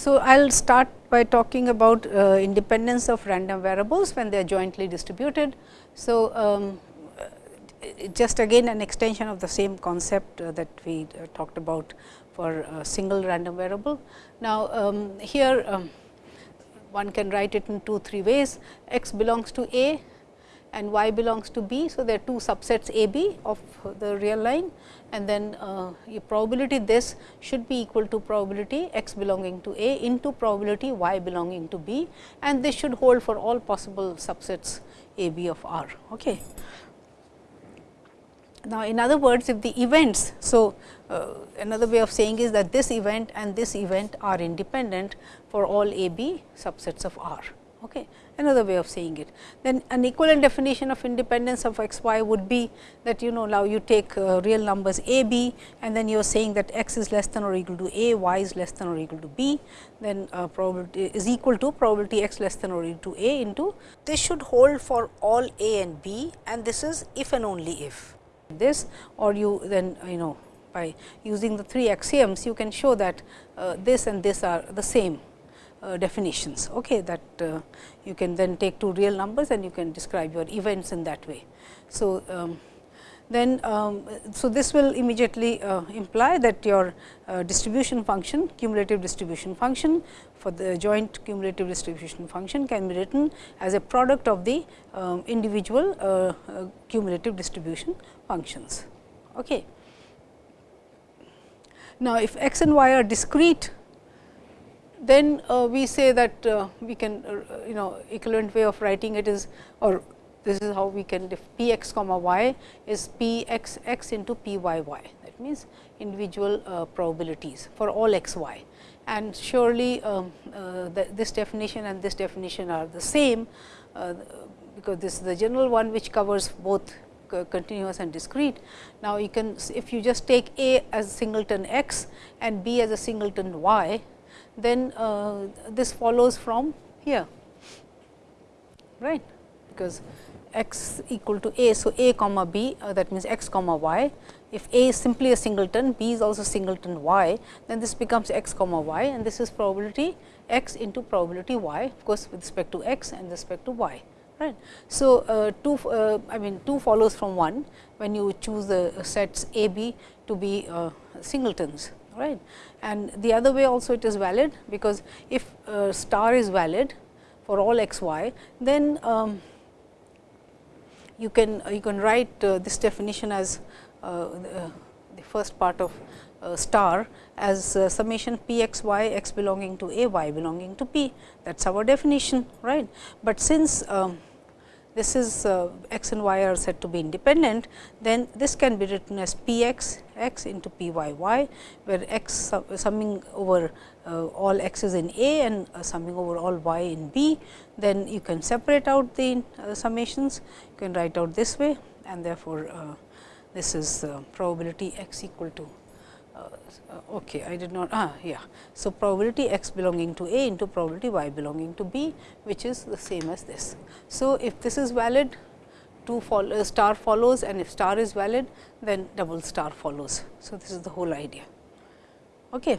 So, I will start by talking about uh, independence of random variables when they are jointly distributed. So, um, just again an extension of the same concept uh, that we uh, talked about for a single random variable. Now, um, here um, one can write it in two, three ways x belongs to A and y belongs to B. So, there are two subsets A B of the real line and then uh, probability this should be equal to probability x belonging to A into probability y belonging to B and this should hold for all possible subsets A B of R. Okay. Now, in other words if the events, so uh, another way of saying is that this event and this event are independent for all A B subsets of R. Okay. Another way of saying it. Then an equivalent definition of independence of x y would be that you know now you take uh, real numbers a b and then you are saying that x is less than or equal to a, y is less than or equal to b, then uh, probability is equal to probability x less than or equal to a into this should hold for all a and b and this is if and only if this or you then you know by using the three axioms you can show that uh, this and this are the same uh, definitions okay, that uh, you can then take two real numbers and you can describe your events in that way. So, um, then um, so this will immediately uh, imply that your uh, distribution function cumulative distribution function for the joint cumulative distribution function can be written as a product of the um, individual uh, uh, cumulative distribution functions. Okay. Now, if x and y are discrete then uh, we say that uh, we can uh, you know equivalent way of writing it is or this is how we can if p x comma y is p x x into p y y that means individual uh, probabilities for all x y and surely um, uh, the, this definition and this definition are the same uh, because this is the general one which covers both continuous and discrete. Now, you can if you just take A as singleton x and B as a singleton y, then uh, this follows from here, right, because x equal to a. So, a comma b uh, that means x comma y. If a is simply a singleton, b is also singleton y, then this becomes x comma y and this is probability x into probability y of course, with respect to x and respect to y. Right. So, uh, 2 uh, I mean 2 follows from 1 when you choose the sets a b to be uh, singletons right. And the other way also it is valid, because if uh, star is valid for all x y, then um, you can uh, you can write uh, this definition as uh, the, the first part of uh, star as uh, summation p x y x belonging to a y belonging to p that is our definition right. But since um, this is uh, x and y are said to be independent, then this can be written as p x x into p y y, where x summing over uh, all x's in A and uh, summing over all y in B. Then you can separate out the uh, summations, you can write out this way and therefore, uh, this is probability x equal to okay, I did not ah yeah. So, probability x belonging to A into probability y belonging to B, which is the same as this. So, if this is valid, two follow, uh, star follows and if star is valid, then double star follows. So, this is the whole idea. Okay.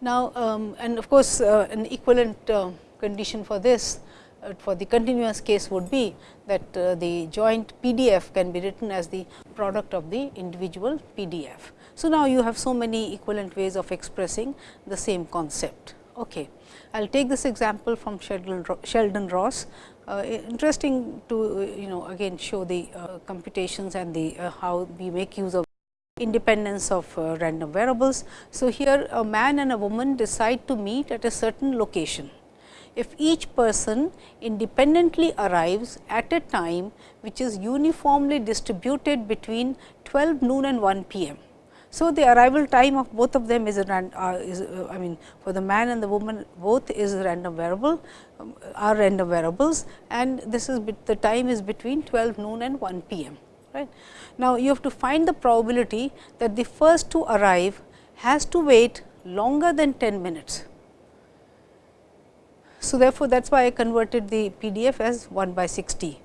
Now, um, and of course, uh, an equivalent uh, condition for this uh, for the continuous case would be that uh, the joint PDF can be written as the product of the individual PDF. So, now you have so many equivalent ways of expressing the same concept. Okay. I will take this example from Sheldon, Sheldon Ross. Uh, interesting to uh, you know again show the uh, computations and the uh, how we make use of independence of uh, random variables. So, here a man and a woman decide to meet at a certain location. If each person independently arrives at a time which is uniformly distributed between 12 noon and 1 p. So, the arrival time of both of them is, a, uh, is uh, I mean for the man and the woman both is random variable um, are random variables and this is the time is between 12 noon and 1 p. m. Right. Now, you have to find the probability that the first to arrive has to wait longer than 10 minutes. So, therefore, that is why I converted the PDF as 1 by 60 uh,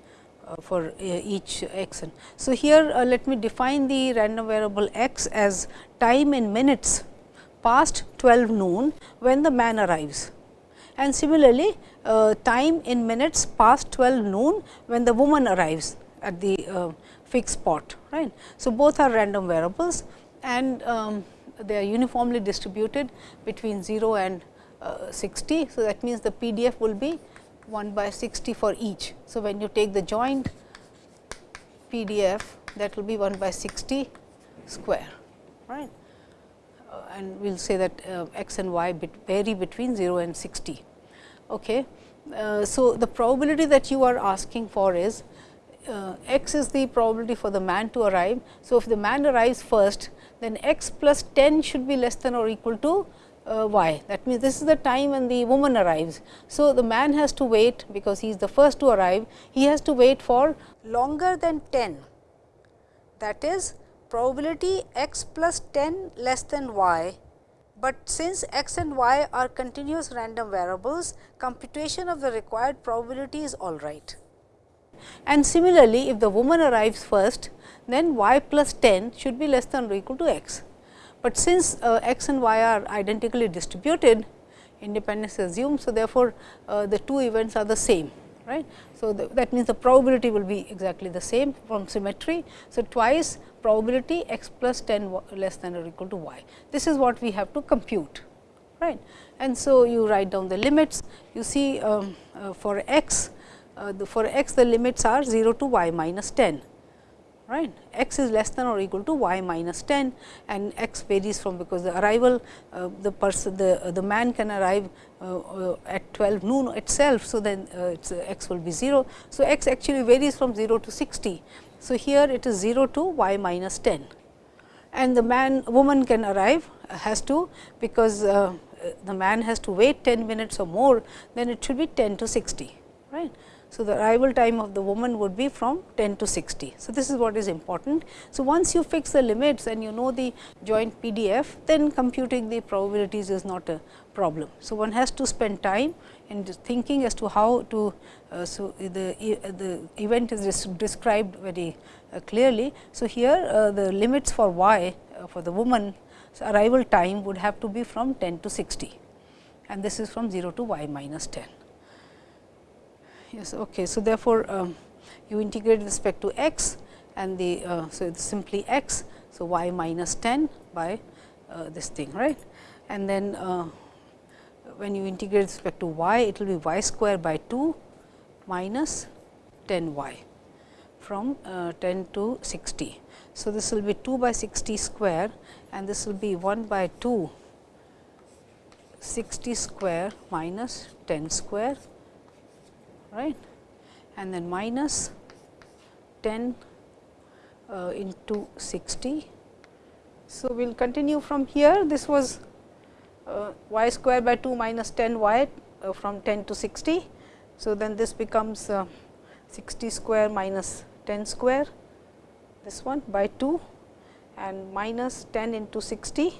for uh, each x n. So, here uh, let me define the random variable x as time in minutes past 12 noon when the man arrives and similarly, uh, time in minutes past 12 noon when the woman arrives at the uh, fixed spot. right. So, both are random variables and um, they are uniformly distributed between 0 and uh, 60. So, that means the PDF will be 1 by 60 for each. So, when you take the joint PDF that will be 1 by 60 square right uh, and we will say that uh, x and y bit vary between 0 and 60. Okay. Uh, so, the probability that you are asking for is uh, x is the probability for the man to arrive. So, if the man arrives first then x plus 10 should be less than or equal to uh. That means, this is the time when the woman arrives. So, the man has to wait because he is the first to arrive, he has to wait for longer than 10. That is probability x plus 10 less than y, but since x and y are continuous random variables, computation of the required probability is all right. And similarly, if the woman arrives first, then y plus 10 should be less than or equal to x. But since uh, x and y are identically distributed, independence is assumed. So, therefore, uh, the two events are the same. right? So, that means the probability will be exactly the same from symmetry. So, twice probability x plus 10 less than or equal to y. This is what we have to compute. right? And so, you write down the limits. You see um, uh, for x, uh, the, for x the limits are 0 to y minus 10 right. x is less than or equal to y minus 10 and x varies from because the arrival uh, the person the uh, the man can arrive uh, uh at 12 noon itself. So, then uh, its uh, x will be 0. So, x actually varies from 0 to 60. So, here it is 0 to y minus 10 and the man woman can arrive has to because the man has to wait 10 minutes or more then it should be 10 to 60 right. So, the arrival time of the woman would be from 10 to 60. So, this is what is important. So, once you fix the limits and you know the joint PDF, then computing the probabilities is not a problem. So, one has to spend time in thinking as to how to, uh, so the, the event is described very uh, clearly. So, here uh, the limits for y uh, for the woman arrival time would have to be from 10 to 60 and this is from 0 to y minus 10 yes okay. So therefore um, you integrate with respect to x and the uh, so it's simply x. So y minus 10 by uh, this thing right? And then uh, when you integrate with respect to y it will be y square by 2 minus 10 y from uh, 10 to 60. So, this will be 2 by 60 square and this will be 1 by 2 60 square minus 10 square right and then minus 10 uh, into 60. So, we will continue from here this was uh, y square by 2 minus 10 y uh, from 10 to 60. So, then this becomes uh, 60 square minus 10 square this one by 2 and minus 10 into 60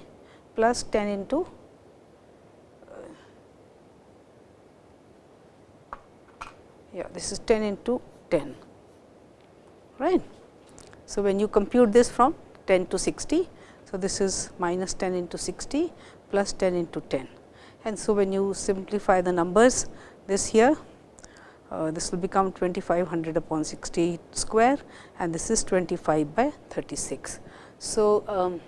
plus 10 into yeah this is 10 into 10 right. So, when you compute this from 10 to 60. So, this is minus 10 into 60 plus 10 into 10 and so when you simplify the numbers this here uh, this will become 2500 upon 60 square and this is 25 by 36. So, um,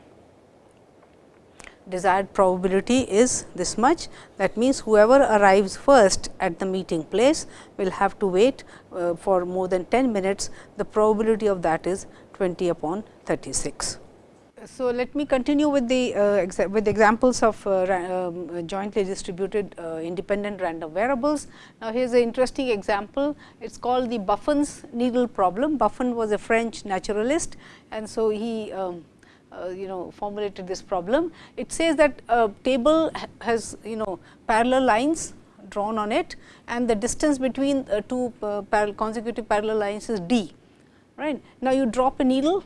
desired probability is this much. That means, whoever arrives first at the meeting place will have to wait uh, for more than 10 minutes. The probability of that is 20 upon 36. So, let me continue with the uh, with examples of uh, um, jointly distributed uh, independent random variables. Now, here is an interesting example. It is called the Buffon's needle problem. Buffon was a French naturalist and so he um, uh, you know formulated this problem. It says that a table has you know parallel lines drawn on it and the distance between uh, two uh, consecutive parallel lines is d. Right. Now, you drop a needle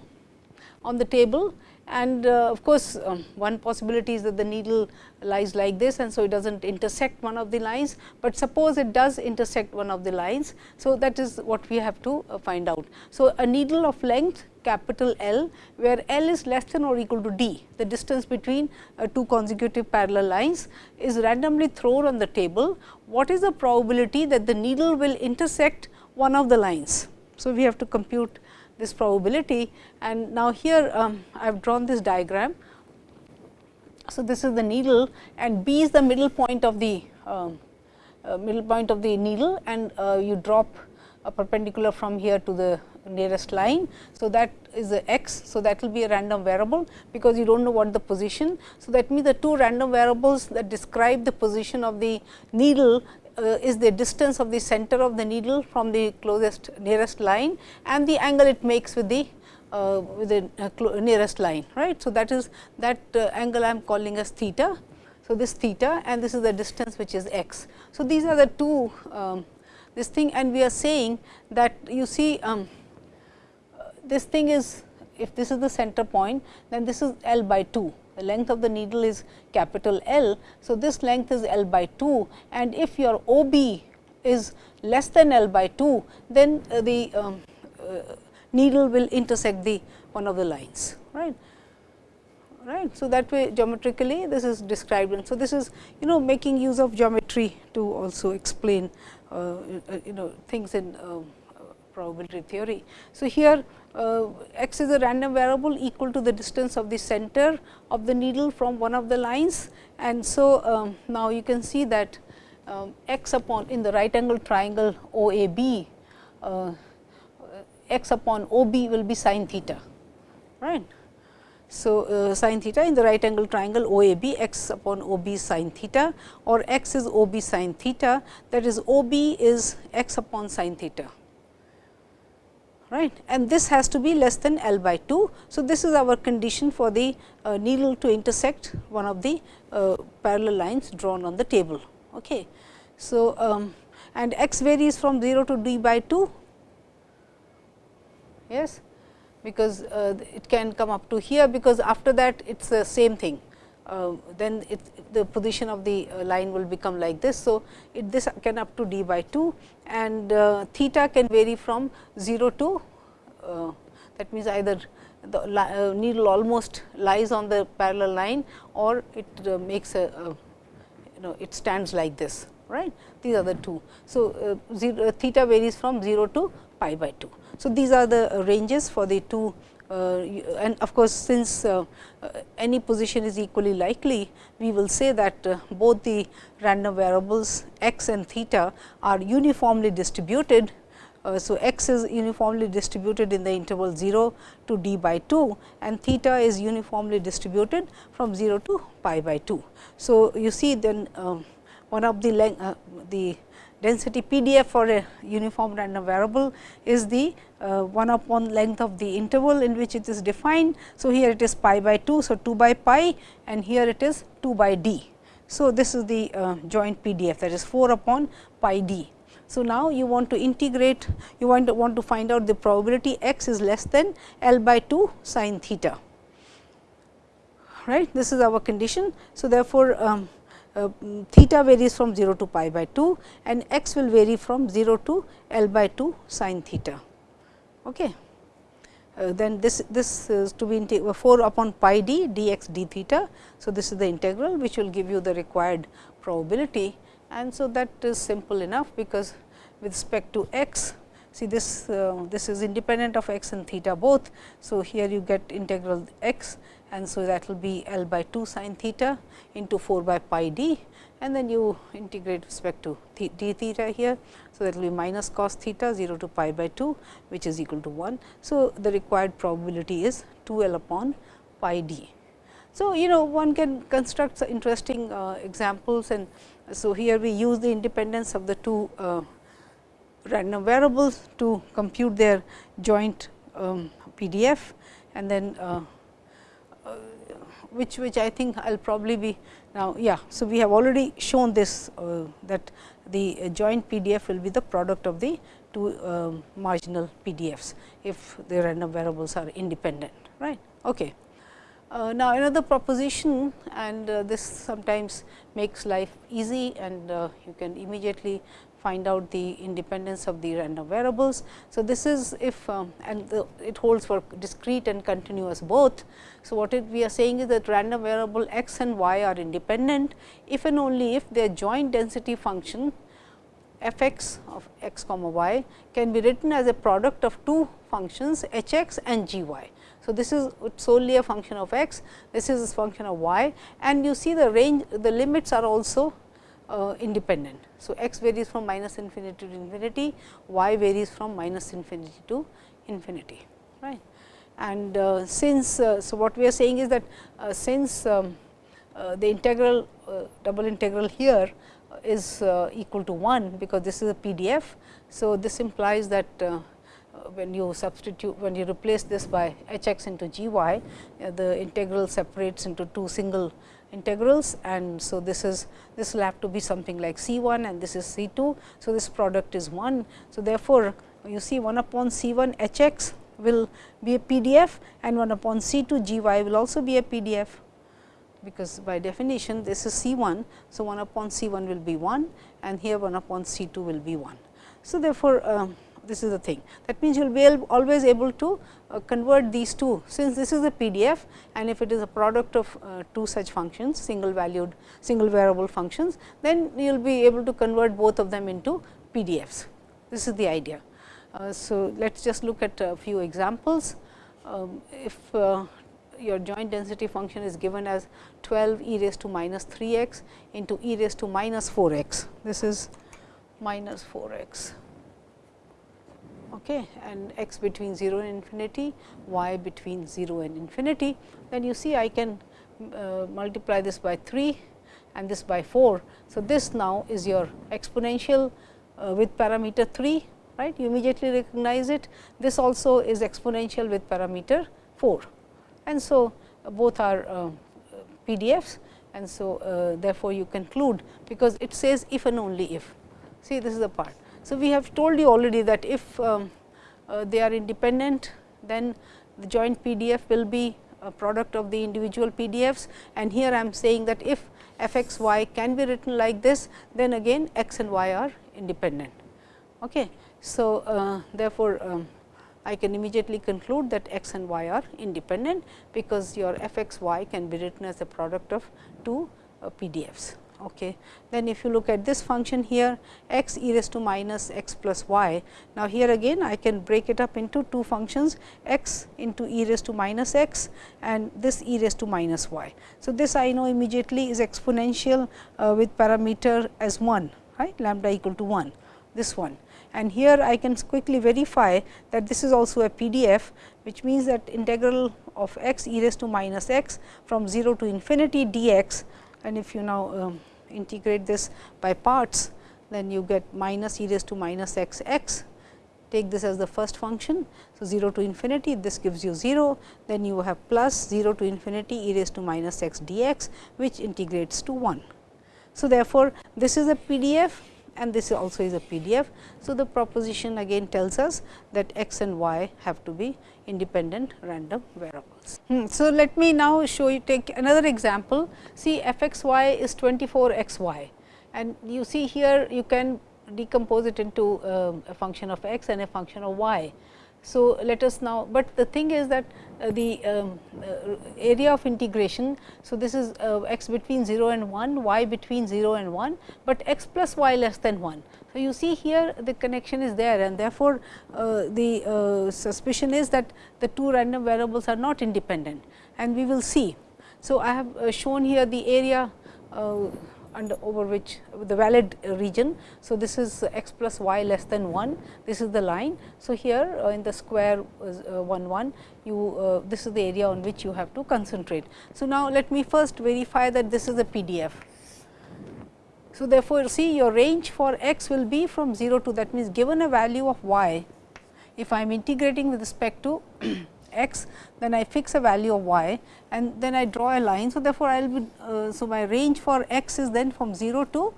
on the table and uh, of course, um, one possibility is that the needle lies like this and so it does not intersect one of the lines, but suppose it does intersect one of the lines. So, that is what we have to uh, find out. So, a needle of length capital L, where L is less than or equal to D, the distance between uh, two consecutive parallel lines is randomly thrown on the table, what is the probability that the needle will intersect one of the lines? So, we have to compute this probability and now here um, I have drawn this diagram. So, this is the needle and B is the middle point of the um, uh, middle point of the needle and uh, you drop perpendicular from here to the nearest line. So, that is the x. So, that will be a random variable because you do not know what the position. So, that means the two random variables that describe the position of the needle uh, is the distance of the center of the needle from the closest nearest line and the angle it makes with the uh, with the uh, nearest line right. So, that is that uh, angle I am calling as theta. So, this theta and this is the distance which is x. So, these are the two um, this thing and we are saying that you see um, this thing is if this is the center point then this is L by 2 the length of the needle is capital L. So, this length is L by 2 and if your OB is less than L by 2 then uh, the um, uh, needle will intersect the one of the lines right right. So, that way geometrically this is described and so this is you know making use of geometry to also explain you know things in uh, probability theory. So, here uh, x is a random variable equal to the distance of the center of the needle from one of the lines. And so, um, now you can see that um, x upon in the right angle triangle OAB, uh, x upon OB will be sin theta, right. So, uh, sin theta in the right angle triangle OAB x upon OB sin theta or x is OB sin theta that is OB is x upon sin theta right and this has to be less than L by 2. So, this is our condition for the uh, needle to intersect one of the uh, parallel lines drawn on the table. Okay. So, um, and x varies from 0 to d by 2 yes because uh, it can come up to here because after that it is the same thing uh, then it, the position of the uh, line will become like this. So, it this can up to d by 2 and uh, theta can vary from 0 to uh, that means either the uh, needle almost lies on the parallel line or it uh, makes a, a, you know it stands like this right these are the two. So, zero, theta varies from 0 to pi by 2. So, these are the ranges for the two uh, and of course, since uh, uh, any position is equally likely, we will say that both the random variables x and theta are uniformly distributed. so, x is uniformly distributed in the interval 0 to d by 2 and theta is uniformly distributed from 0 to pi by 2. So, you see then one of the length the density PDF for a uniform random variable is the uh, 1 upon length of the interval in which it is defined. So, here it is pi by 2. So, 2 by pi and here it is 2 by d. So, this is the uh, joint PDF that is 4 upon pi d. So, now you want to integrate you want to want to find out the probability x is less than L by 2 sin theta right this is our condition. So, therefore, um, uh, theta varies from 0 to pi by 2 and x will vary from 0 to L by 2 sin theta. Okay. Uh, then this this is to be 4 upon pi d dx d theta. So, this is the integral which will give you the required probability and so that is simple enough because with respect to x see this uh, this is independent of x and theta both. So, here you get integral x and so that will be L by 2 sin theta into 4 by pi d and then you integrate respect to d theta here. So, that will be minus cos theta 0 to pi by 2 which is equal to 1. So, the required probability is 2 L upon pi d. So, you know one can construct interesting uh, examples and so here we use the independence of the two uh, random variables to compute their joint um, PDF and then uh, which which I think I will probably be now. Yeah. So, we have already shown this uh, that the joint PDF will be the product of the two uh, marginal PDFs, if the random variables are independent right. Okay. Uh, now, another proposition and uh, this sometimes makes life easy and uh, you can immediately find out the independence of the random variables. So, this is if um, and the, it holds for discrete and continuous both. So, what it, we are saying is that random variable x and y are independent if and only if their joint density function f x of x comma y can be written as a product of two functions h x and g y. So, this is solely a function of x, this is a function of y and you see the range the limits are also uh, independent. So, x varies from minus infinity to infinity, y varies from minus infinity to infinity. right? And uh, since, uh, so what we are saying is that uh, since um, uh, the integral uh, double integral here is equal to 1, because this is a PDF. So, this implies that when you substitute when you replace this by h x into g y, the integral separates into two single integrals and so this is this will have to be something like C 1 and this is C 2. So, this product is 1. So, therefore, you see 1 upon C 1 h x will be a PDF and 1 upon C 2 g y will also be a PDF because by definition this is C 1. So, 1 upon C 1 will be 1 and here 1 upon C 2 will be 1. So, therefore, um, this is the thing. That means, you will be able, always able to uh, convert these two since this is a PDF and if it is a product of uh, two such functions single valued single variable functions, then you will be able to convert both of them into PDFs. This is the idea. Uh, so, let us just look at a few examples. Um, if uh, your joint density function is given as 12 e raised to minus 3 x into e raised to minus 4 x. This is minus 4 x okay, and x between 0 and infinity, y between 0 and infinity, then you see I can uh, multiply this by 3 and this by 4. So, this now is your exponential uh, with parameter 3, right. You immediately recognize it. This also is exponential with parameter 4. And so, uh, both are uh, PDFs and so, uh, therefore, you conclude because it says if and only if. See this is the part. So, we have told you already that if um, uh, they are independent, then the joint PDF will be a product of the individual PDFs and here I am saying that if f x y can be written like this, then again x and y are independent. Okay. So, uh, therefore, um, I can immediately conclude that x and y are independent, because your f x y can be written as a product of two uh, PDFs. Okay. Then if you look at this function here x e raised to minus x plus y. Now, here again I can break it up into two functions x into e raised to minus x and this e raised to minus y. So, this I know immediately is exponential uh, with parameter as 1 right lambda equal to 1 this one. And here I can quickly verify that this is also a PDF, which means that integral of x e raised to minus x from 0 to infinity dx and if you now um, integrate this by parts, then you get minus e raised to minus x x take this as the first function. So, 0 to infinity this gives you 0, then you have plus 0 to infinity e raised to minus x dx which integrates to 1. So, therefore, this is a PDF and this also is a PDF. So, the proposition again tells us that x and y have to be independent random variables. Hmm. So, let me now show you take another example. See f x y is 24 x y and you see here you can decompose it into uh, a function of x and a function of y. So, let us now, but the thing is that uh, the um, uh, area of integration. So, this is uh, x between 0 and 1, y between 0 and 1, but x plus y less than 1. So, you see here the connection is there and therefore, uh, the uh, suspicion is that the two random variables are not independent and we will see. So, I have uh, shown here the area and over which the valid region. So, this is x plus y less than 1, this is the line. So, here uh, in the square uh, 1 1 you uh, this is the area on which you have to concentrate. So, now let me first verify that this is a PDF. So, therefore, see your range for x will be from 0 to that means given a value of y if I am integrating with respect to x, then I fix a value of y and then I draw a line. So, therefore, I will be, uh, so my range for x is then from 0 to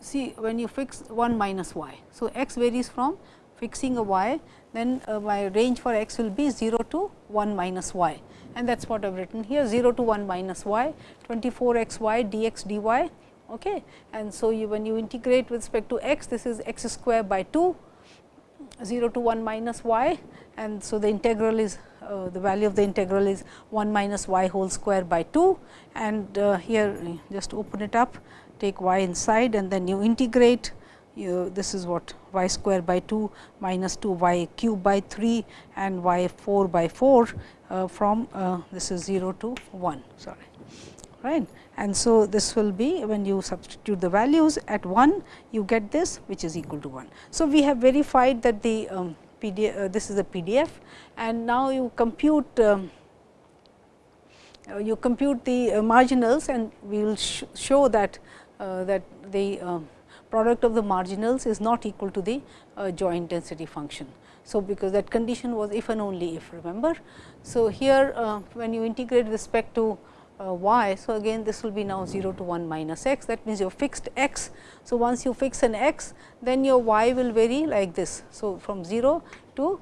see when you fix 1 minus y. So, x varies from fixing a y, then uh, my range for x will be 0 to 1 minus y and that is what I have written here 0 to 1 minus y 24 x y dx dy Okay. And so, you when you integrate with respect to x, this is x square by 2, 0 to 1 minus y and so the integral is uh, the value of the integral is 1 minus y whole square by 2 and uh, here just open it up take y inside and then you integrate. You, this is what y square by 2 minus 2 y cube by 3 and y 4 by 4 uh, from uh, this is 0 to 1 sorry. Right? And so this will be when you substitute the values at 1 you get this which is equal to 1 so we have verified that the um, PDF, uh, this is a PDF and now you compute um, uh, you compute the uh, marginals and we will sh show that uh, that the um, product of the marginals is not equal to the joint density function. So, because that condition was if and only if remember. So, here when you integrate respect to uh, y. So, again this will be now 0 to 1 minus x that means, you fixed x. So, once you fix an x then your y will vary like this. So, from 0 to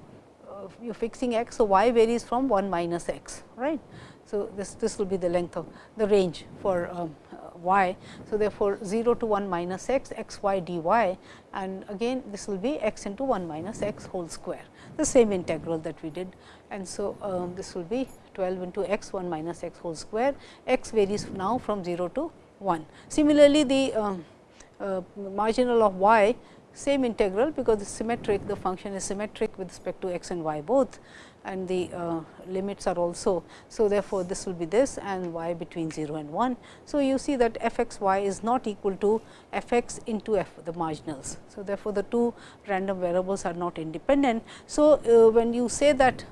uh, you fixing x. So, y varies from 1 minus x right. So, this this will be the length of the range for um, y. So, therefore, 0 to 1 minus x x y d y and again this will be x into 1 minus x whole square the same integral that we did. And so, um, this will be 12 into x 1 minus x whole square x varies now from 0 to 1. Similarly, the um, uh, marginal of y same integral because the symmetric the function is symmetric with respect to x and y both and the uh, limits are also. So, therefore, this will be this and y between 0 and 1. So, you see that f x y is not equal to f x into f the marginals. So, therefore, the two random variables are not independent. So, uh, when you say that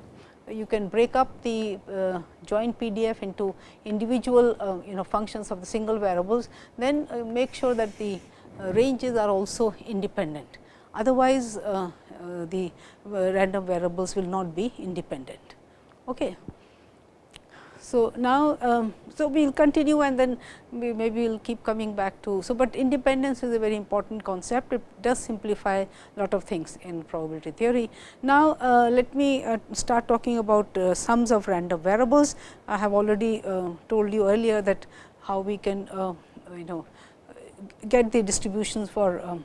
you can break up the uh, joint PDF into individual uh, you know functions of the single variables, then uh, make sure that the uh, ranges are also independent. Otherwise, uh, uh, the random variables will not be independent. Okay. So, now, um, so we will continue and then we maybe we will keep coming back to. So, but independence is a very important concept, it does simplify a lot of things in probability theory. Now, uh, let me uh, start talking about uh, sums of random variables. I have already uh, told you earlier that how we can uh, you know get the distributions for um,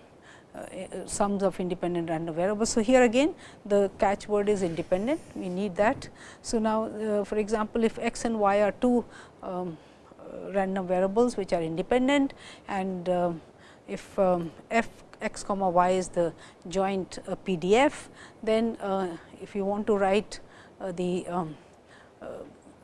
sums of independent random variables. So, here again the catchword is independent, we need that. So, now uh, for example, if x and y are two um, uh, random variables which are independent and uh, if um, f x comma y is the joint uh, PDF, then uh, if you want to write the um,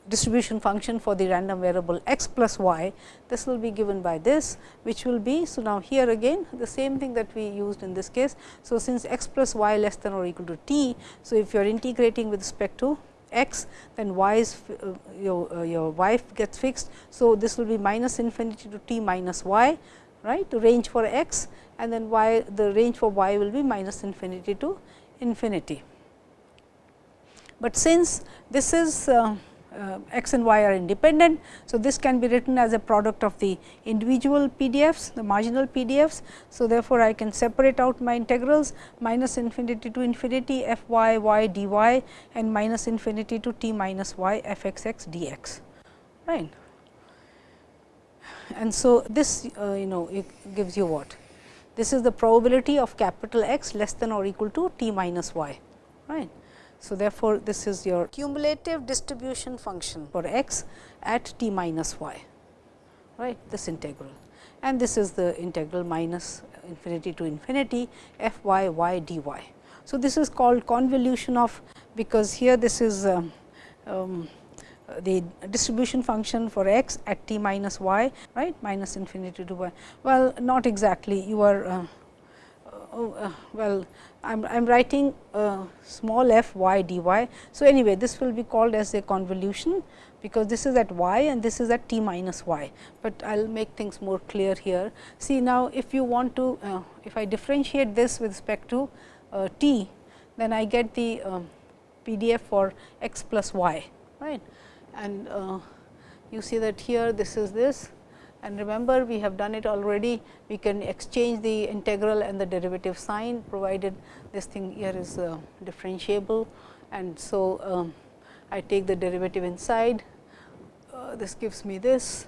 distribution function for the random variable x plus y, this will be given by this, which will be. So, now here again the same thing that we used in this case. So, since x plus y less than or equal to t. So, if you are integrating with respect to x, then y is uh, your, uh, your y gets fixed. So, this will be minus infinity to t minus y right to range for x and then y the range for y will be minus infinity to infinity. But since this is uh, uh, x and y are independent. So, this can be written as a product of the individual PDFs, the marginal PDFs. So, therefore, I can separate out my integrals minus infinity to infinity f y y d y and minus infinity to t minus y f x x d x. Right. And so, this uh, you know it gives you what? This is the probability of capital X less than or equal to t minus y. Right. So, therefore, this is your cumulative distribution function for x at t minus y, right this integral and this is the integral minus infinity to infinity f y y d y. So, this is called convolution of because here this is um, um, the distribution function for x at t minus y right minus infinity to y. Well, not exactly you are uh, oh, uh, well I am I am writing small f y d y. So, anyway this will be called as a convolution because this is at y and this is at t minus y, but I will make things more clear here. See now, if you want to uh, if I differentiate this with respect to uh, t, then I get the um, PDF for x plus y right and uh, you see that here this is this and remember we have done it already, we can exchange the integral and the derivative sign provided this thing here is uh, differentiable. And so, um, I take the derivative inside, uh, this gives me this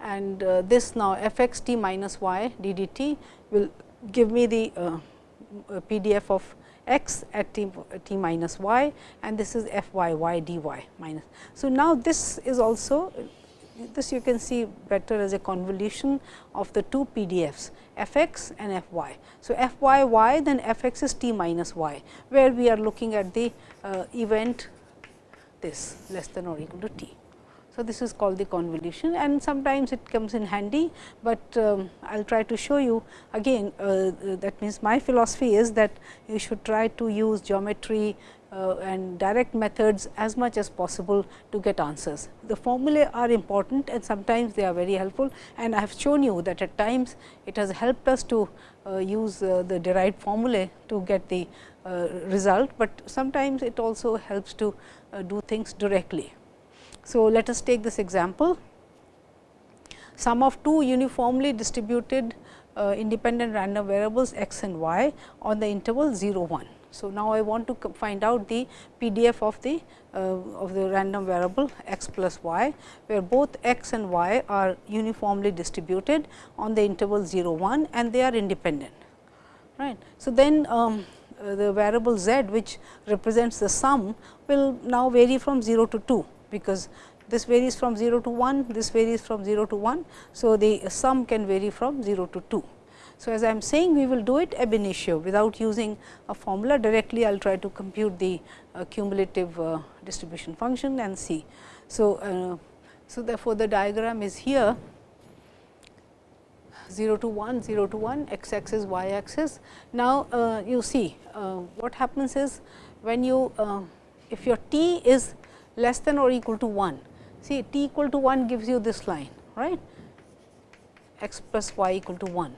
and uh, this now f x t minus y d d t will give me the uh, PDF of x at t, t minus y and this is f y y d y minus. So, now this is also this you can see better as a convolution of the two PDFs f x and f y. So, f y y then f x is t minus y, where we are looking at the uh, event this less than or equal to t. So, this is called the convolution and sometimes it comes in handy, but um, I will try to show you again uh, that means my philosophy is that you should try to use geometry uh, and direct methods as much as possible to get answers. The formulae are important and sometimes they are very helpful and I have shown you that at times it has helped us to uh, use uh, the derived formulae to get the uh, result, but sometimes it also helps to uh, do things directly. So, let us take this example. Sum of two uniformly distributed uh, independent random variables x and y on the interval 0 1. So, now I want to find out the PDF of the uh, of the random variable x plus y, where both x and y are uniformly distributed on the interval 0 1 and they are independent. Right. So, then um, uh, the variable z which represents the sum will now vary from 0 to 2 because this varies from 0 to 1, this varies from 0 to 1. So, the sum can vary from 0 to 2. So, as I am saying we will do it ab initio without using a formula directly I will try to compute the uh, cumulative uh, distribution function and see. So, uh, so therefore, the diagram is here 0 to 1, 0 to 1, x axis, y axis. Now, uh, you see uh, what happens is when you uh, if your t is less than or equal to 1. See t equal to 1 gives you this line right x plus y equal to 1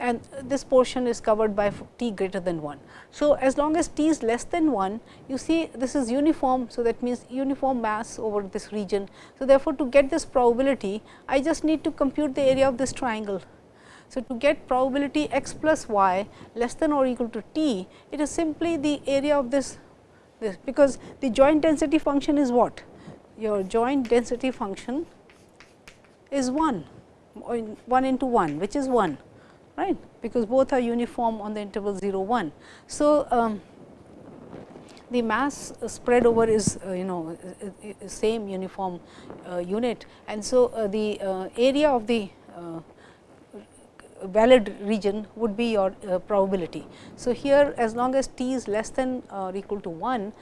and this portion is covered by t greater than 1. So, as long as t is less than 1 you see this is uniform. So, that means uniform mass over this region. So, therefore, to get this probability I just need to compute the area of this triangle. So, to get probability x plus y less than or equal to t it is simply the area of this this because the joint density function is what? Your joint density function is 1, 1 into 1 which is 1 right because both are uniform on the interval 0 1. So, um, the mass spread over is uh, you know same uniform uh, unit and so uh, the uh, area of the uh, valid region would be your uh, probability. So, here as long as t is less than or equal to 1,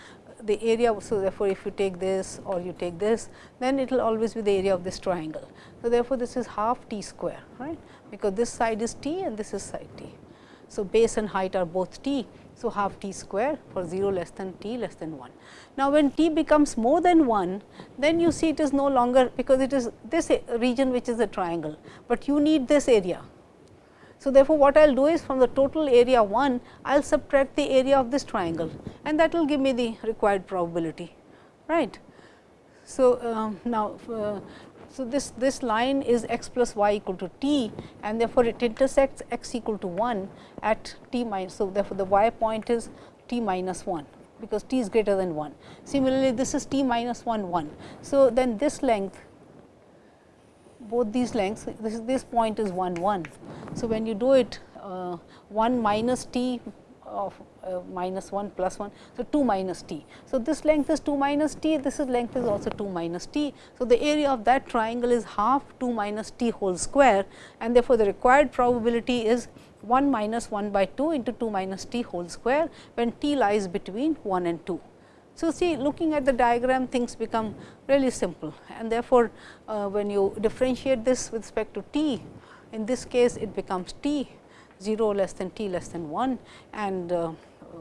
the area. So, therefore, if you take this or you take this, then it will always be the area of this triangle. So, therefore, this is half t square, right, because this side is t and this is side t. So, base and height are both t. So, half t square for 0 less than t less than 1. Now, when t becomes more than 1, then you see it is no longer because it is this region which is a triangle, but you need this area so, therefore, what I will do is from the total area 1, I will subtract the area of this triangle and that will give me the required probability. right? So, um, now, uh, so this, this line is x plus y equal to t and therefore, it intersects x equal to 1 at t minus. So, therefore, the y point is t minus 1 because t is greater than 1. Similarly, this is t minus 1 1. So, then this length both these lengths this this point is 1 1. So, when you do it uh, 1 minus t of uh, minus 1 plus 1. So, 2 minus t. So, this length is 2 minus t, this is length is also 2 minus t. So, the area of that triangle is half 2 minus t whole square and therefore, the required probability is 1 minus 1 by 2 into 2 minus t whole square when t lies between 1 and 2. So, see looking at the diagram things become really simple and therefore, uh, when you differentiate this with respect to t, in this case it becomes t 0 less than t less than 1 and uh,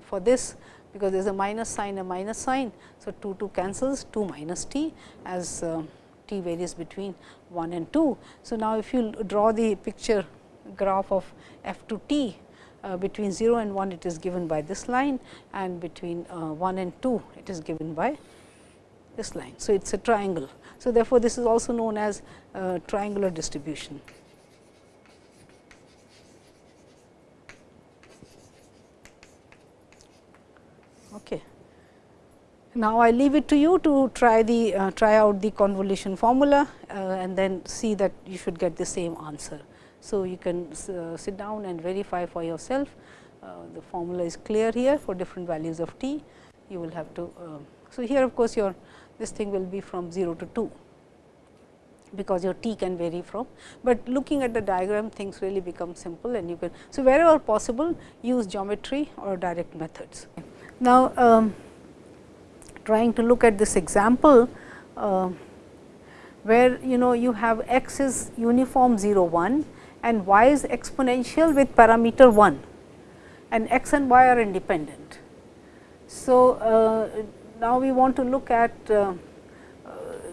for this because there is a minus sign a minus sign. So, 2 2 cancels 2 minus t as uh, t varies between 1 and 2. So, now if you draw the picture graph of f to t uh, between 0 and 1 it is given by this line and between uh, 1 and 2 it is given by this line. So, it is a triangle. So, therefore, this is also known as triangular distribution. Okay. Now, I leave it to you to try the uh, try out the convolution formula uh, and then see that you should get the same answer. So, you can uh, sit down and verify for yourself uh, the formula is clear here for different values of t. You will have to. Uh, so, here of course, your this thing will be from 0 to 2 because your t can vary from, but looking at the diagram things really become simple and you can. So, wherever possible use geometry or direct methods. Now, um, trying to look at this example, uh, where you know you have x is uniform 0 1 and y is exponential with parameter 1 and x and y are independent. So, uh, now we want to look at uh,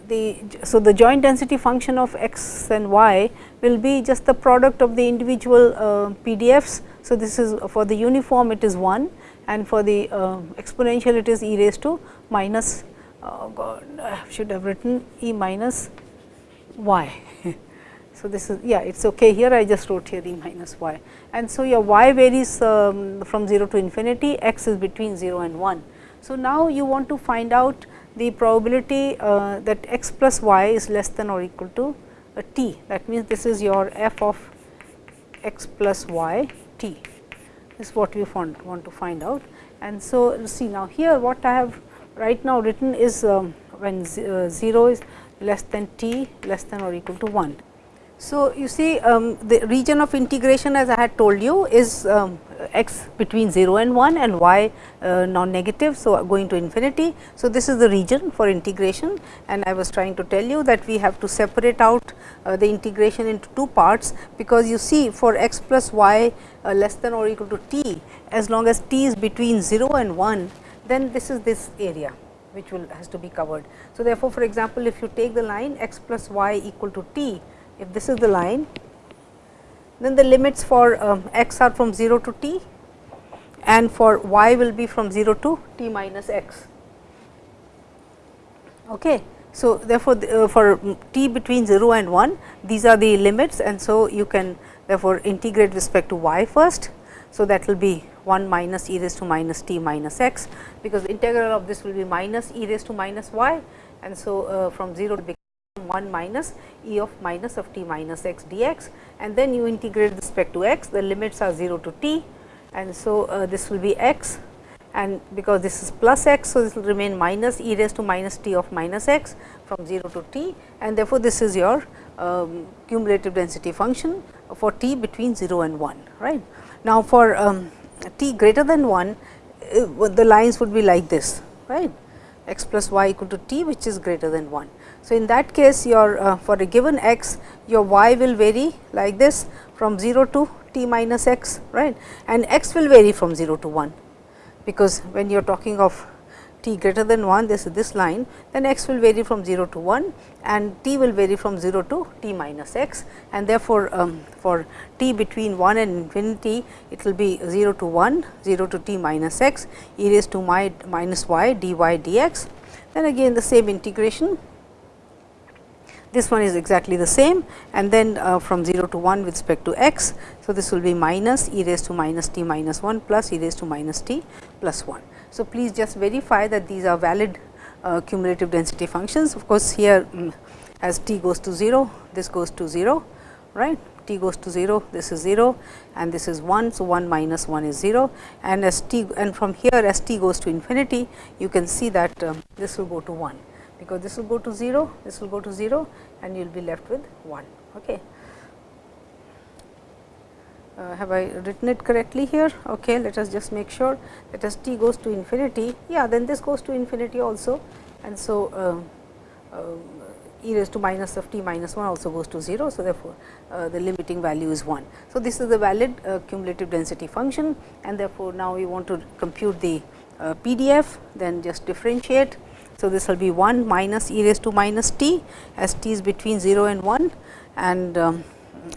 the so the joint density function of x and y will be just the product of the individual uh, PDFs. So, this is for the uniform it is 1 and for the uh, exponential it is e raised to minus oh God, I should have written e minus y. so, this is yeah it is okay here I just wrote here e minus y and so your y varies um, from 0 to infinity x is between 0 and 1. So, now you want to find out the probability uh, that x plus y is less than or equal to a t that means this is your f of x plus y t is what we want, want to find out. And so, see now here what I have right now written is um, when uh, 0 is less than t less than or equal to 1. So, you see um, the region of integration as I had told you is um, x between 0 and 1 and y uh, non negative. So, going to infinity. So, this is the region for integration and I was trying to tell you that we have to separate out uh, the integration into two parts, because you see for x plus y uh, less than or equal to t as long as t is between 0 and 1 then this is this area which will has to be covered. So, therefore, for example, if you take the line x plus y equal to t, if this is the line, then the limits for um, x are from 0 to t and for y will be from 0 to t minus x. Okay. So, therefore, the, uh, for t between 0 and 1 these are the limits and so you can therefore, integrate respect to y first. So, that will be 1 minus e raised to minus t minus x, because the integral of this will be minus e raised to minus y and so uh, from 0 to become 1 minus e of minus of t minus x dx and then you integrate respect to x the limits are 0 to t and so uh, this will be x and because this is plus x. So, this will remain minus e raised to minus t of minus x from 0 to t and therefore, this is your um, cumulative density function for t between 0 and 1 right. Now, for um, t greater than 1 uh, the lines would be like this right? X plus y equal to t which is greater than 1. So, in that case your uh, for a given x your y will vary like this from 0 to t minus x right? And x will vary from 0 to 1, because when you are talking of t greater than 1 this is this line then x will vary from 0 to 1 and t will vary from 0 to t minus x and therefore, um, for t between 1 and infinity it will be 0 to 1 0 to t minus x e raised to my minus y dy dx then again the same integration this one is exactly the same and then uh, from 0 to 1 with respect to x. So, this will be minus e raised to minus t minus 1 plus e raised to minus t plus 1. So, please just verify that these are valid uh, cumulative density functions. Of course, here um, as t goes to 0, this goes to 0, right t goes to 0, this is 0 and this is 1. So, 1 minus 1 is 0 and as t and from here as t goes to infinity, you can see that um, this will go to 1, because this will go to 0, this will go to 0 and you will be left with 1. Okay uh, have I written it correctly here? Okay, let us just make sure that as t goes to infinity, yeah, then this goes to infinity also, and so uh, uh, e raised to minus of t minus 1 also goes to 0. So, therefore, uh, the limiting value is 1. So, this is the valid uh, cumulative density function and therefore, now we want to compute the uh, PDF, then just differentiate. So, this will be 1 minus e raised to minus t as t is between 0 and 1 and um,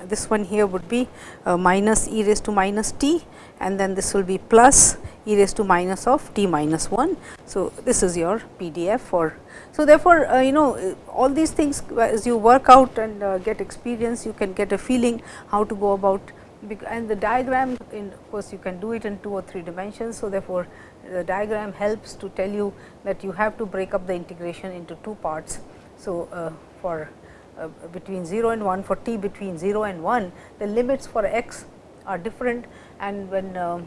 this one here would be uh, minus e raised to minus t and then this will be plus e raised to minus of t minus 1. So, this is your PDF for. So, therefore, uh, you know all these things as you work out and uh, get experience you can get a feeling how to go about and the diagram in of course, you can do it in 2 or 3 dimensions. So, therefore, the diagram helps to tell you that you have to break up the integration into 2 parts. So, uh, for uh, between 0 and 1 for t between 0 and 1 the limits for x are different and when uh,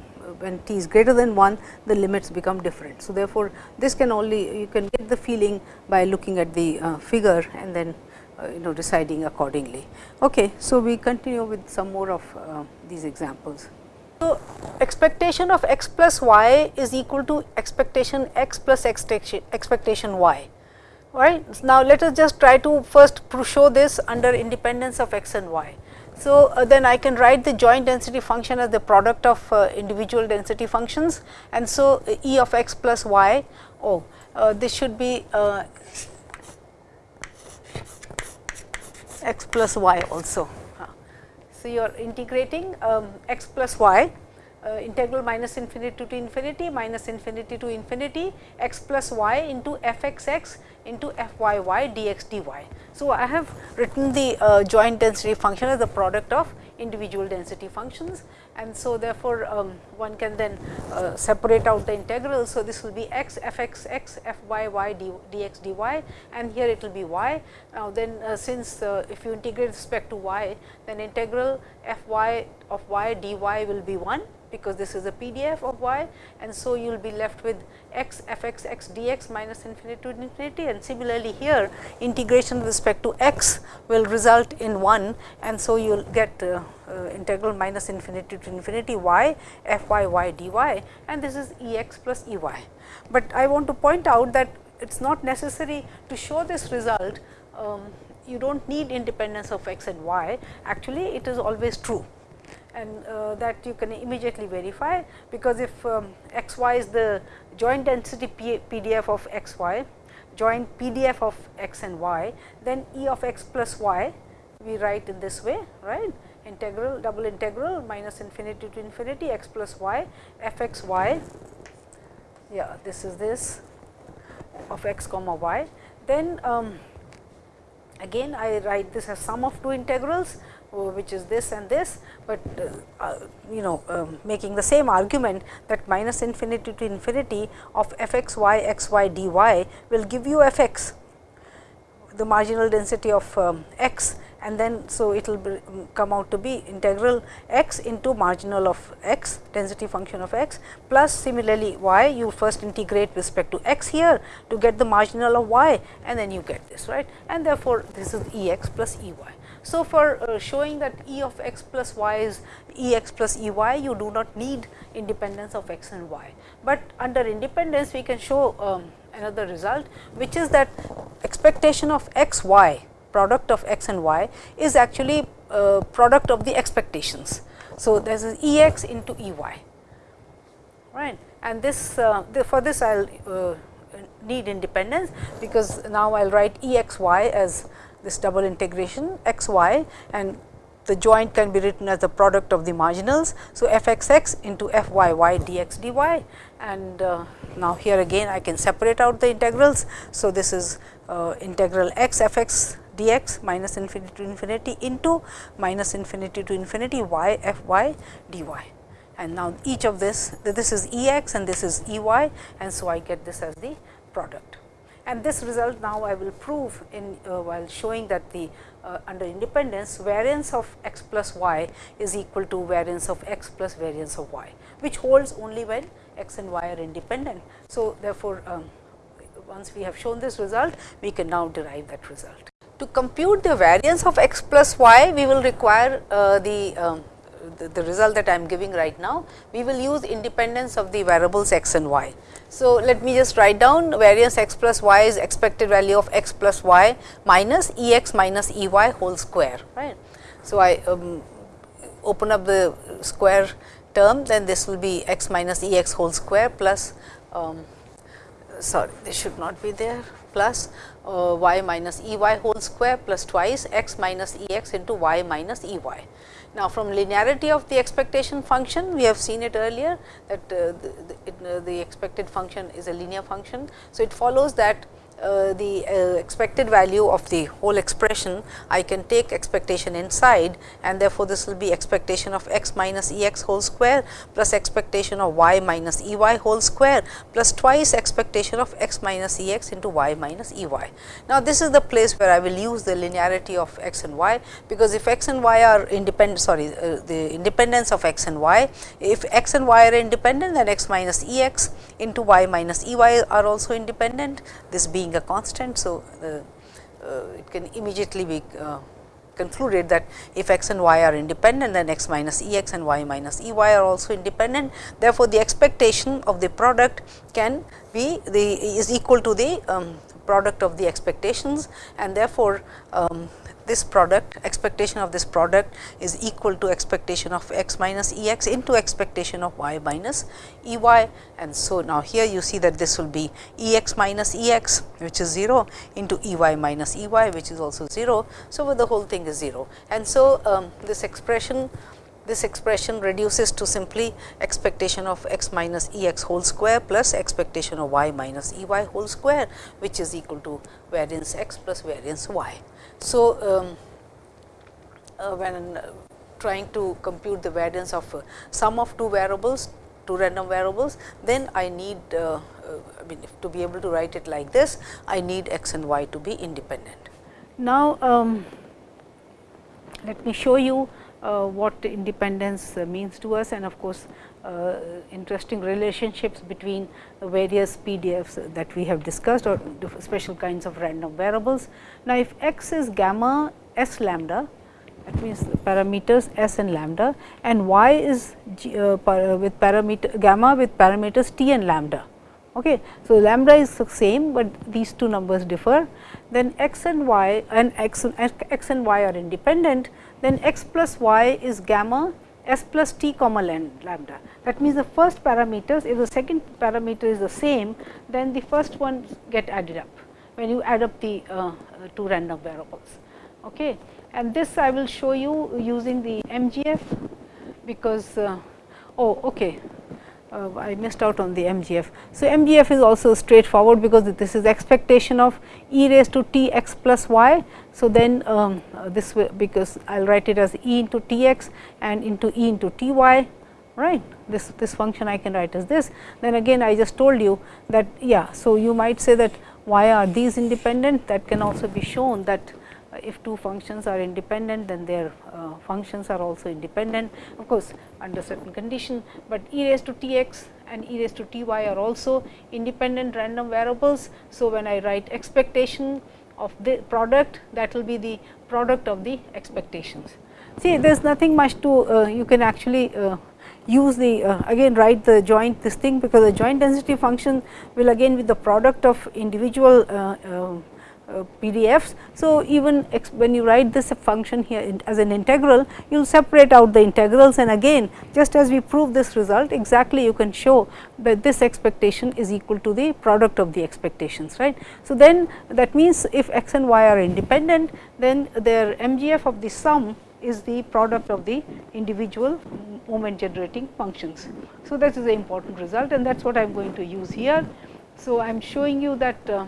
when t is greater than 1 the limits become different. So, therefore, this can only you can get the feeling by looking at the uh, figure and then uh, you know deciding accordingly. Okay, so, we continue with some more of uh, these examples. So, expectation of x plus y is equal to expectation x plus expectation y right. Now, let us just try to first show this under independence of x and y. So, uh, then I can write the joint density function as the product of uh, individual density functions and so uh, E of x plus y, oh uh, this should be uh, x plus y also. So, you are integrating um, x plus y uh, integral minus infinity to infinity minus infinity to infinity x plus y into f x x into f y y dx dy. So, I have written the uh, joint density function as the product of individual density functions and so therefore, um, one can then uh, separate out the integral. So, this will be x f x x f y y d, dx dy and here it will be y. Now, then uh, since uh, if you integrate respect to y then integral f y of y dy will be 1 because this is a PDF of y and so you will be left with x f x x dx minus infinity to infinity. And similarly here integration with respect to x will result in 1 and so you will get uh, uh, integral minus infinity to infinity y f y y dy and this is E x plus E y. But I want to point out that it is not necessary to show this result. Um, you do not need independence of x and y. Actually it is always true and uh, that you can immediately verify, because if um, x y is the joint density P PDF of x y, joint PDF of x and y, then E of x plus y we write in this way, right integral double integral minus infinity to infinity x plus y f x y, yeah this is this of x comma y. Then um, again I write this as sum of two integrals which is this and this, but uh, uh, you know um, making the same argument that minus infinity to infinity of f x y x y d y will give you f x the marginal density of um, x and then so it will um, come out to be integral x into marginal of x density function of x plus similarly y you first integrate respect to x here to get the marginal of y and then you get this right and therefore this is E x plus E y. So, for uh, showing that E of x plus y is E x plus E y, you do not need independence of x and y, but under independence we can show um, another result, which is that expectation of x y product of x and y is actually uh, product of the expectations. So, there is E x into E y. Right? And this uh, the, for this I will uh, need independence because now I will write E x y as this double integration x y and the joint can be written as the product of the marginals. So, f x x into f y y d x d y and uh, now here again I can separate out the integrals. So, this is uh, integral x f x d x minus infinity to infinity into minus infinity to infinity y f y d y and now each of this this is E x and this is E y and so I get this as the product and this result now I will prove in uh, while showing that the uh, under independence variance of x plus y is equal to variance of x plus variance of y, which holds only when x and y are independent. So, therefore, um, once we have shown this result, we can now derive that result. To compute the variance of x plus y, we will require uh, the um, the, the, result that I am giving right now, we will use independence of the variables x and y. So, let me just write down variance x plus y is expected value of x plus y minus E x minus E y whole square. right. So, I um, open up the square term then this will be x minus E x whole square plus um, sorry this should not be there plus uh, y minus E y whole square plus twice x minus E x into y minus E y. Now, from linearity of the expectation function, we have seen it earlier that uh, the, the, it, uh, the, expected function is a linear function. So, it follows that uh, the uh, expected value of the whole expression, I can take expectation inside and therefore, this will be expectation of x minus E x whole square plus expectation of y minus E y whole square plus twice expectation of x minus E x into y minus E y. Now, this is the place where I will use the linearity of x and y, because if x and y are independent sorry uh, the independence of x and y, if x and y are independent then x minus E x into y minus E y are also independent, this being a constant. So, uh, uh, it can immediately be uh, concluded that if x and y are independent then x minus E x and y minus E y are also independent. Therefore, the expectation of the product can be the is equal to the um, product of the expectations and therefore, um, this product expectation of this product is equal to expectation of x minus E x into expectation of y minus E y. And so, now here you see that this will be E x minus E x which is 0 into E y minus E y which is also 0. So, the whole thing is 0 and so um, this expression this expression reduces to simply expectation of x minus E x whole square plus expectation of y minus E y whole square which is equal to variance x plus variance y. So, um, uh, when uh, trying to compute the variance of uh, sum of two variables, two random variables, then I need uh, I mean to be able to write it like this, I need x and y to be independent. Now, um, let me show you uh, what independence means to us and of course, uh, interesting relationships between various PDFs that we have discussed or special kinds of random variables. Now, if x is gamma s lambda that means parameters s and lambda and y is g, uh, with parameter gamma with parameters t and lambda. Okay. So, lambda is the same, but these two numbers differ then x and y and x, x and y are independent then x plus y is gamma s plus t comma lambda. That means, the first parameters if the second parameter is the same then the first one get added up when you add up the uh, two random variables. Okay. And this I will show you using the MGF because uh, oh okay uh, I missed out on the MGF. So, MGF is also straightforward because this is expectation of e raised to t x plus y. So, then um, this way because I will write it as e into t x and into e into t y right this this function I can write as this then again I just told you that yeah. So, you might say that why are these independent that can also be shown that if two functions are independent then their uh, functions are also independent of course under certain condition, but e raised to t x and e raised to t y are also independent random variables. So, when I write expectation of the product that will be the product of the expectations. See there is nothing much to uh, you can actually uh, use the uh, again write the joint this thing because the joint density function will again be the product of individual uh, uh, uh, PDFs. So, even when you write this function here as an integral, you will separate out the integrals and again just as we prove this result exactly you can show that this expectation is equal to the product of the expectations right. So, then that means if x and y are independent then their MGF of the sum is the product of the individual moment generating functions. So, that is the important result and that is what I am going to use here. So, I am showing you that uh,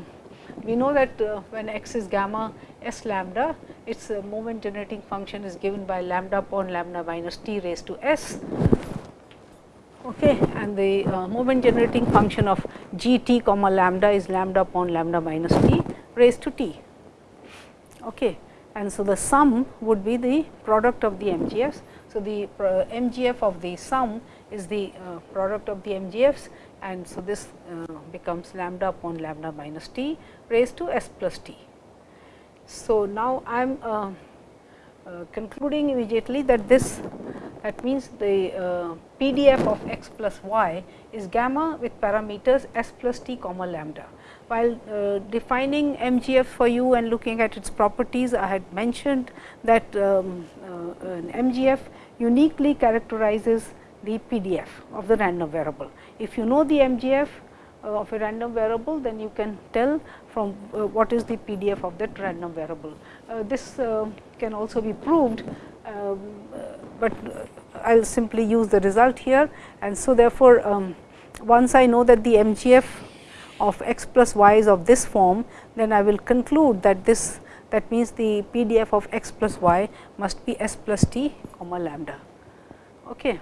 we know that uh, when x is gamma s lambda, its uh, moment generating function is given by lambda upon lambda minus t raised to s. Okay, and the uh, moment generating function of g t comma lambda is lambda upon lambda minus t raised to t. Okay. And so, the sum would be the product of the MGFs. So, the uh, MGF of the sum is the uh, product of the MGFs and so this uh, becomes lambda upon lambda minus t raised to s plus t. So, now I am uh, uh, concluding immediately that this that means the uh, PDF of x plus y is gamma with parameters s plus t comma lambda. While uh, defining MGF for you and looking at its properties, I had mentioned that um, uh, an MGF uniquely characterizes the PDF of the random variable. If you know the MGF uh, of a random variable, then you can tell from uh, what is the PDF of that random variable. Uh, this can also be proved, um, but I will simply use the result here. And so, therefore, um, once I know that the MGF of x plus y is of this form, then I will conclude that this that means the PDF of x plus y must be s plus t comma lambda. Okay.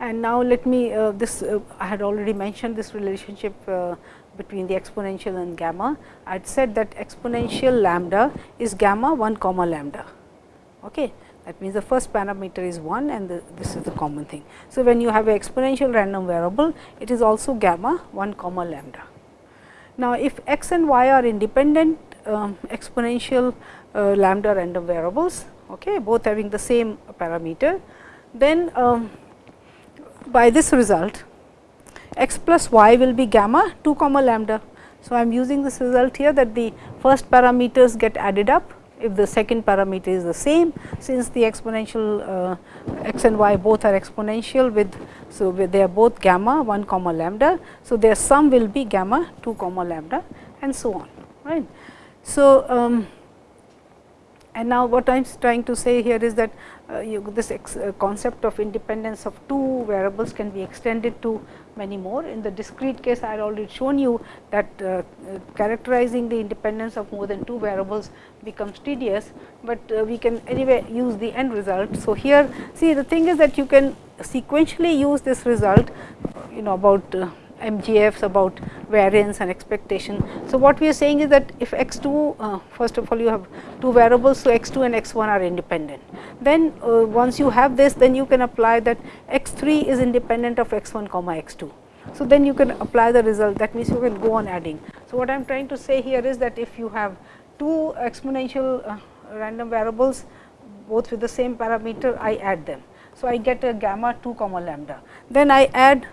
And now, let me uh, this uh, I had already mentioned this relationship uh, between the exponential and gamma. I had said that exponential lambda is gamma 1 comma lambda. Okay. That means, the first parameter is 1 and the, this is the common thing. So, when you have an exponential random variable, it is also gamma 1 comma lambda. Now, if x and y are independent um, exponential uh, lambda random variables, okay, both having the same parameter, then um, by this result x plus y will be gamma 2 comma lambda. So, I am using this result here that the first parameters get added up if the second parameter is the same since the exponential uh, x and y both are exponential with so they are both gamma 1 comma lambda. So, their sum will be gamma 2 comma lambda and so on right. So, um, and now what I am trying to say here is that uh, you, this uh, concept of independence of two variables can be extended to many more. In the discrete case, I had already shown you that uh, uh, characterizing the independence of more than two variables becomes tedious, but uh, we can anyway use the end result. So, here see the thing is that you can sequentially use this result you know about uh, MGFs about variance and expectation. So, what we are saying is that if x 2 uh, first of all you have two variables. So, x 2 and x 1 are independent. Then uh, once you have this then you can apply that x 3 is independent of x 1 comma x 2. So, then you can apply the result that means you can go on adding. So, what I am trying to say here is that if you have two exponential uh, random variables both with the same parameter I add them. So, I get a gamma 2 comma lambda. Then I add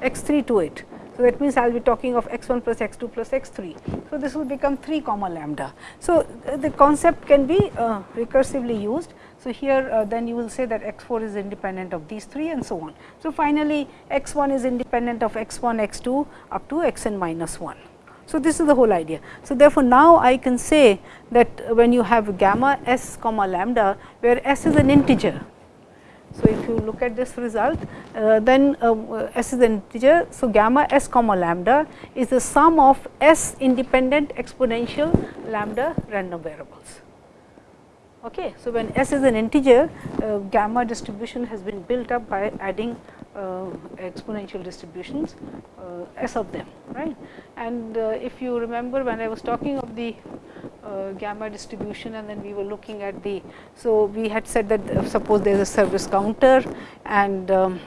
x 3 to it. So, that means I will be talking of x 1 plus x 2 plus x 3. So, this will become 3 comma lambda. So, the concept can be uh, recursively used. So, here uh, then you will say that x 4 is independent of these 3 and so on. So, finally, x 1 is independent of x 1 x 2 up to x n minus 1. So, this is the whole idea. So, therefore, now I can say that when you have gamma s comma lambda where s is an integer so, if you look at this result, uh, then uh, s is an integer. So, gamma s comma lambda is the sum of s independent exponential lambda random variables. Okay. So, when s is an integer, uh, gamma distribution has been built up by adding exponential distributions uh, s of them right. And uh, if you remember when I was talking of the uh, gamma distribution and then we were looking at the. So, we had said that uh, suppose there is a service counter and um,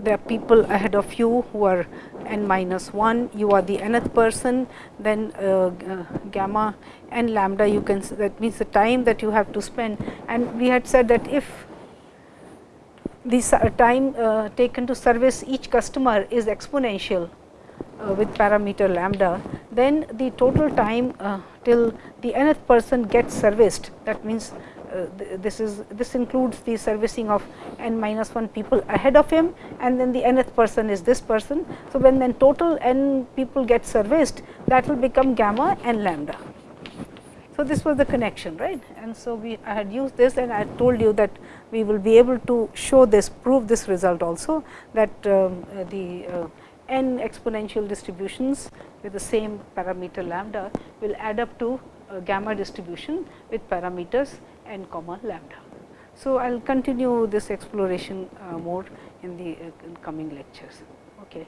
there are people ahead of you who are n minus 1, you are the nth person, then uh, uh, gamma n lambda you can that means the time that you have to spend and we had said that if the time uh, taken to service each customer is exponential uh, with parameter lambda, then the total time uh, till the nth person gets serviced that means uh, th this is this includes the servicing of n minus 1 people ahead of him and then the nth person is this person. So, when then total n people get serviced that will become gamma n lambda. So, this was the connection right and so we I had used this and I told you that we will be able to show this prove this result also that um, the uh, n exponential distributions with the same parameter lambda will add up to gamma distribution with parameters n comma lambda. So, I will continue this exploration uh, more in the uh, in coming lectures. Okay.